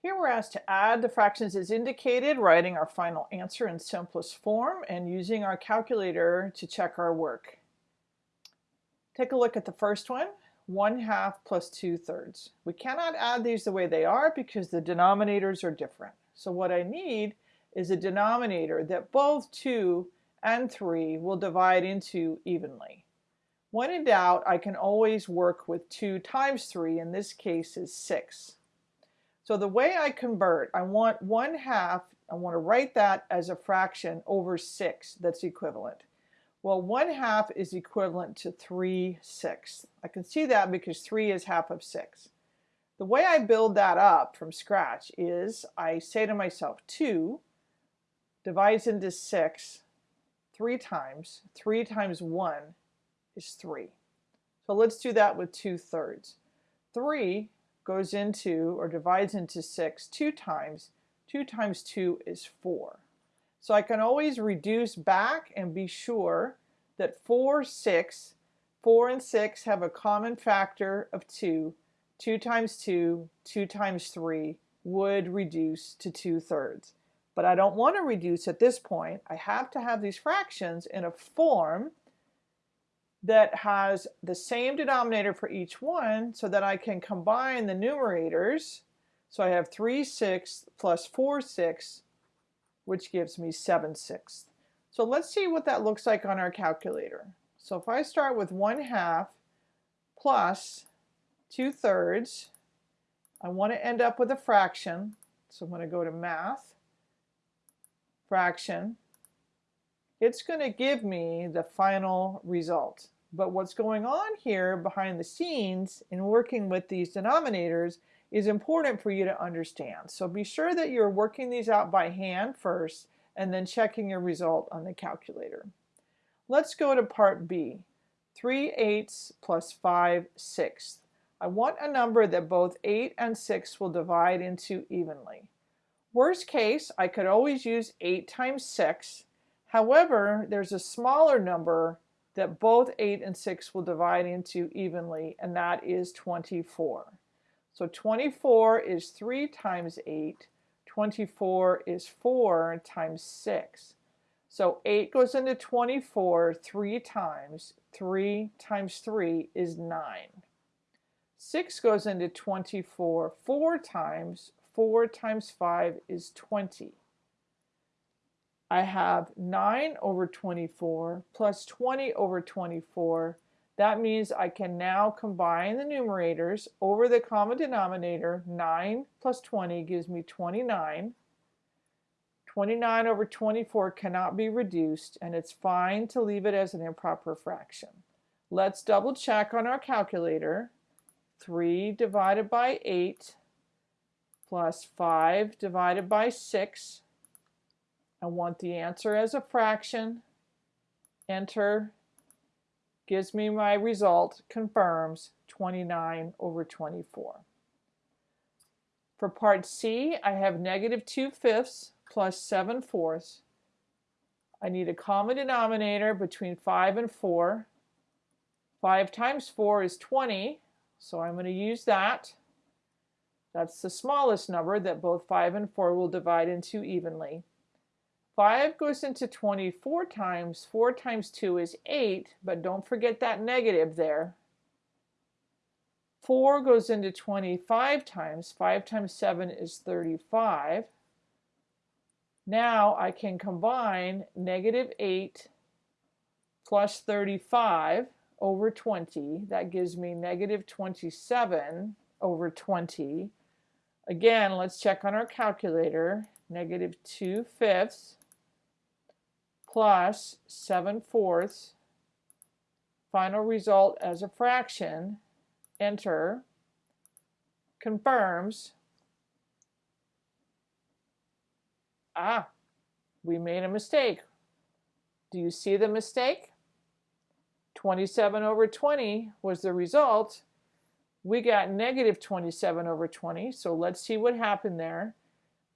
Here we're asked to add the fractions as indicated, writing our final answer in simplest form and using our calculator to check our work. Take a look at the first one, 1 half plus 2 thirds. We cannot add these the way they are because the denominators are different. So what I need is a denominator that both 2 and 3 will divide into evenly. When in doubt, I can always work with 2 times 3, in this case is 6. So the way I convert, I want 1 half, I want to write that as a fraction over 6 that's equivalent. Well, 1 half is equivalent to 3 sixths. I can see that because 3 is half of 6. The way I build that up from scratch is I say to myself 2 divides into 6 three times. 3 times 1 is 3. So let's do that with 2 thirds. 3 goes into or divides into 6 two times. 2 times 2 is 4. So I can always reduce back and be sure that 4, 6, 4 and 6 have a common factor of 2. 2 times 2, 2 times 3 would reduce to 2 thirds. But I don't want to reduce at this point. I have to have these fractions in a form that has the same denominator for each one so that I can combine the numerators. So I have 3 sixths plus 4 sixths, which gives me 7 sixths. So let's see what that looks like on our calculator. So if I start with 1 half plus 2 thirds, I want to end up with a fraction. So I'm going to go to math, fraction, it's going to give me the final result. But what's going on here behind the scenes in working with these denominators is important for you to understand. So be sure that you're working these out by hand first and then checking your result on the calculator. Let's go to part B. 3 eighths plus 5 sixths. I want a number that both 8 and 6 will divide into evenly. Worst case, I could always use 8 times 6 However, there's a smaller number that both 8 and 6 will divide into evenly, and that is 24. So 24 is 3 times 8. 24 is 4 times 6. So 8 goes into 24 three times. 3 times 3 is 9. 6 goes into 24 four times. 4 times 5 is 20. I have 9 over 24 plus 20 over 24. That means I can now combine the numerators over the common denominator. 9 plus 20 gives me 29. 29 over 24 cannot be reduced, and it's fine to leave it as an improper fraction. Let's double check on our calculator. 3 divided by 8 plus 5 divided by 6 I want the answer as a fraction. Enter. Gives me my result, confirms 29 over 24. For part C, I have negative 2 fifths plus 7 fourths. I need a common denominator between 5 and 4. 5 times 4 is 20, so I'm going to use that. That's the smallest number that both 5 and 4 will divide into evenly. 5 goes into 24 times. 4 times 2 is 8, but don't forget that negative there. 4 goes into 25 times. 5 times 7 is 35. Now I can combine negative 8 plus 35 over 20. That gives me negative 27 over 20. Again, let's check on our calculator. Negative 2 fifths plus 7 fourths, final result as a fraction, enter, confirms, ah, we made a mistake. Do you see the mistake? 27 over 20 was the result. We got negative 27 over 20, so let's see what happened there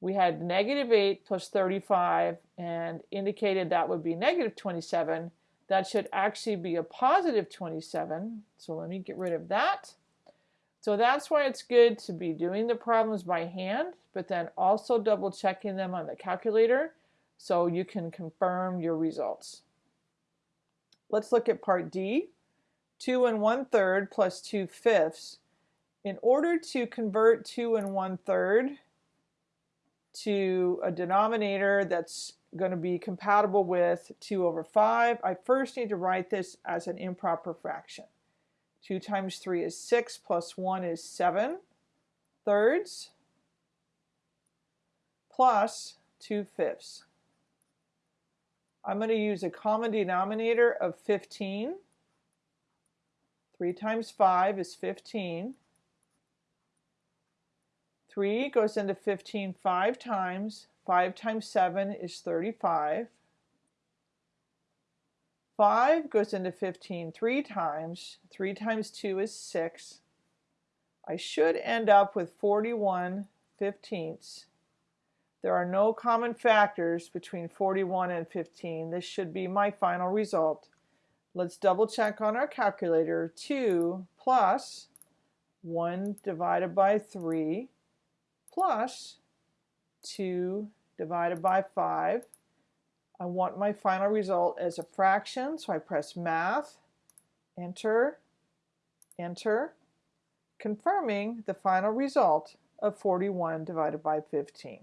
we had negative 8 plus 35 and indicated that would be negative 27. That should actually be a positive 27. So let me get rid of that. So that's why it's good to be doing the problems by hand, but then also double checking them on the calculator so you can confirm your results. Let's look at part D. 2 and 1 third plus 2 fifths. In order to convert 2 and 1 third to a denominator that's going to be compatible with 2 over 5, I first need to write this as an improper fraction. 2 times 3 is 6, plus 1 is 7 thirds, plus 2 fifths. I'm going to use a common denominator of 15. 3 times 5 is 15. 3 goes into 15 five times. 5 times 7 is 35. 5 goes into 15 three times. 3 times 2 is 6. I should end up with 41 fifteenths. There are no common factors between 41 and 15. This should be my final result. Let's double check on our calculator. 2 plus 1 divided by 3 plus 2 divided by 5. I want my final result as a fraction, so I press Math, Enter, Enter, confirming the final result of 41 divided by 15.